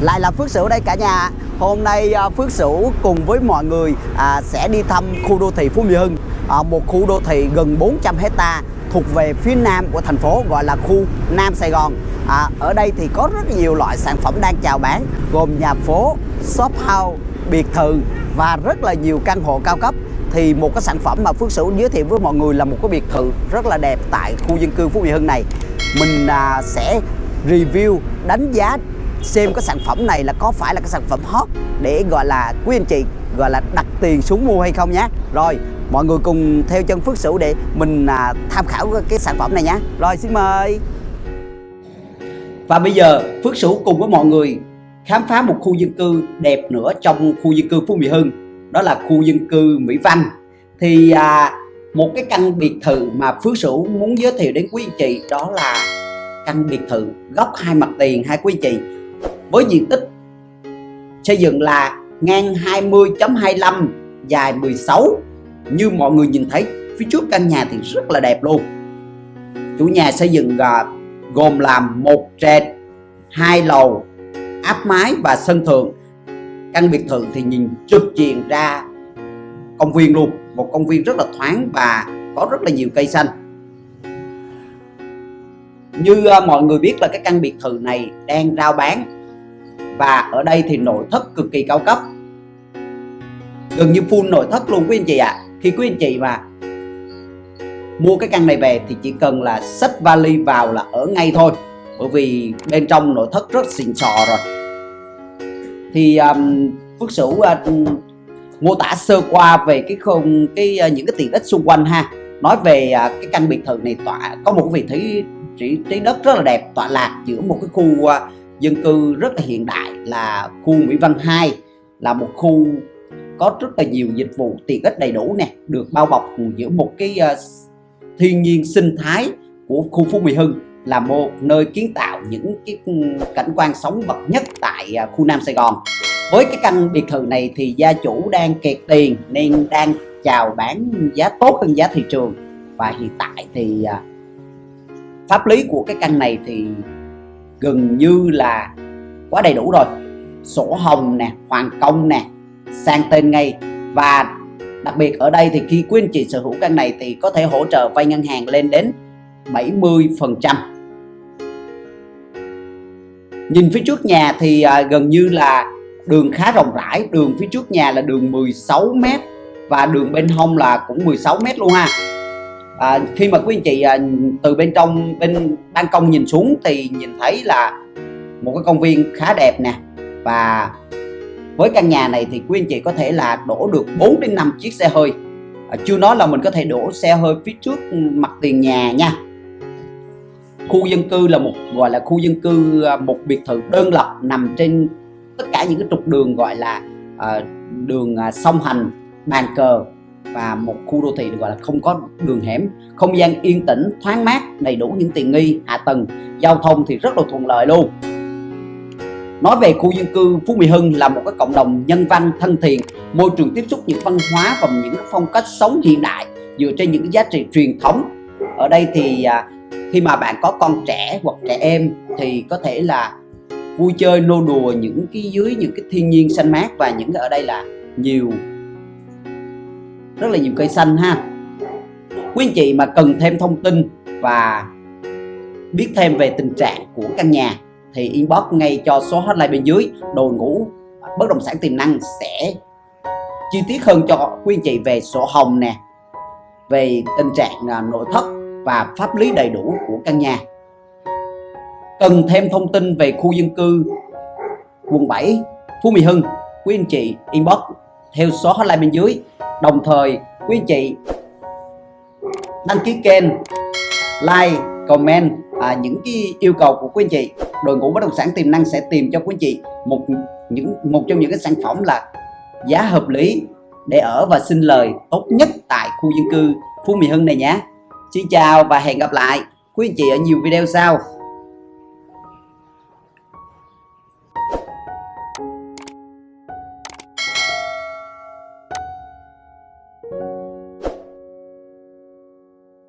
lại là Phước Sửu đây cả nhà. Hôm nay à, Phước Sửu cùng với mọi người à, sẽ đi thăm khu đô thị Phú Mỹ Hưng. À, Một khu đô thị gần 400 hecta thuộc về phía nam của thành phố gọi là khu Nam Sài Gòn. À, Ở đây thì có rất nhiều loại sản phẩm đang chào bán gồm nhà phố, shop house, biệt thự và rất là nhiều căn hộ cao cấp. Thì một cái sản phẩm mà Phước Sửu giới thiệu với mọi người là một cái biệt thự rất là đẹp tại khu dân cư Phú Mỹ Hưng này. Mình à, sẽ review đánh giá xem cái sản phẩm này là có phải là cái sản phẩm hot để gọi là quý anh chị gọi là đặt tiền xuống mua hay không nhé rồi mọi người cùng theo chân Phước Sửu để mình à, tham khảo cái sản phẩm này nhé rồi xin mời. Và bây giờ Phước Sửu cùng với mọi người khám phá một khu dân cư đẹp nữa trong khu dân cư Phú Mỹ Hưng. Đó là khu dân cư Mỹ Văn. Thì à, một cái căn biệt thự mà Phước Sửu muốn giới thiệu đến quý anh chị đó là căn biệt thự góc hai mặt tiền hai quý anh chị với diện tích xây dựng là ngang 20.25 dài 16 như mọi người nhìn thấy, phía trước căn nhà thì rất là đẹp luôn. Chủ nhà xây dựng à, gồm làm một trệt, hai lầu, áp mái và sân thượng. Căn biệt thự thì nhìn trực diện ra công viên luôn, một công viên rất là thoáng và có rất là nhiều cây xanh như uh, mọi người biết là cái căn biệt thự này đang rao bán và ở đây thì nội thất cực kỳ cao cấp. Gần như full nội thất luôn quý anh chị ạ. À. khi quý anh chị mà mua cái căn này về thì chỉ cần là xách vali vào là ở ngay thôi bởi vì bên trong nội thất rất xịn sò rồi. Thì um, Phước Sửu uh, mô tả sơ qua về cái không cái uh, những cái tiện ích xung quanh ha. Nói về uh, cái căn biệt thự này tỏa có một vị trí trí, trí đất rất là đẹp tọa lạc giữa một cái khu uh, dân cư rất là hiện đại là khu Mỹ Văn 2 là một khu có rất là nhiều dịch vụ tiện ích đầy đủ nè được bao bọc giữa một cái uh, thiên nhiên sinh thái của khu Phú Mỹ Hưng là một nơi kiến tạo những cái cảnh quan sống bậc nhất tại uh, khu Nam Sài Gòn. Với cái căn biệt thự này thì gia chủ đang kẹt tiền nên đang chào bán giá tốt hơn giá thị trường. Và hiện tại thì uh, pháp lý của cái căn này thì gần như là quá đầy đủ rồi. Sổ hồng nè hoàn công nè sang tên ngay. Và đặc biệt ở đây thì khi quý anh chị sở hữu căn này thì có thể hỗ trợ vay ngân hàng lên đến 70 phần trăm. Nhìn phía trước nhà thì à, gần như là đường khá rộng rãi. Đường phía trước nhà là đường 16m và đường bên hông là cũng 16m luôn ha à, khi mà quý anh chị à, từ bên trong bên ban công nhìn xuống thì nhìn thấy là một cái công viên khá đẹp nè. Và với căn nhà này thì quý anh chị có thể là đổ được 4 đến 5 chiếc xe hơi. À, chưa nói là mình có thể đổ xe hơi phía trước mặt tiền nhà nha. Khu dân cư là một gọi là khu dân cư à, một biệt thự đơn lập nằm trên tất cả những cái trục đường gọi là à, đường à, song hành bàn cờ và một khu đô thị được gọi là không có đường hẻm, không gian yên tĩnh, thoáng mát, đầy đủ những tiện nghi hạ tầng. Giao thông thì rất là thuận lợi luôn. Nói về khu dân cư Phú Mỹ Hưng là một cái cộng đồng nhân văn, thân thiện, môi trường tiếp xúc những văn hóa và những phong cách sống hiện đại dựa trên những giá trị truyền thống. Ở đây thì à, khi mà bạn có con trẻ hoặc trẻ em thì có thể là vui chơi, nô đùa những cái dưới những cái thiên nhiên xanh mát và những cái ở đây là nhiều rất là nhiều cây xanh ha. Quý anh chị mà cần thêm thông tin và biết thêm về tình trạng của căn nhà thì inbox ngay cho số hotline bên dưới. Đội ngũ bất động sản tiềm năng sẽ chi tiết hơn cho quý anh chị về sổ hồng nè, về tình trạng à, nội thất và pháp lý đầy đủ của căn nhà. Cần thêm thông tin về khu dân cư, quận 7 Phú Mỹ Hưng, quý anh chị inbox theo số hotline bên dưới đồng thời quý anh chị đăng ký kênh like comment à, những cái yêu cầu của quý anh chị đội ngũ bất động sản tiềm năng sẽ tìm cho quý anh chị một những một trong những cái sản phẩm là giá hợp lý để ở và sinh lời tốt nhất tại khu dân cư Phú Mỹ Hưng này nhé. Xin chào và hẹn gặp lại quý anh chị ở nhiều video sau.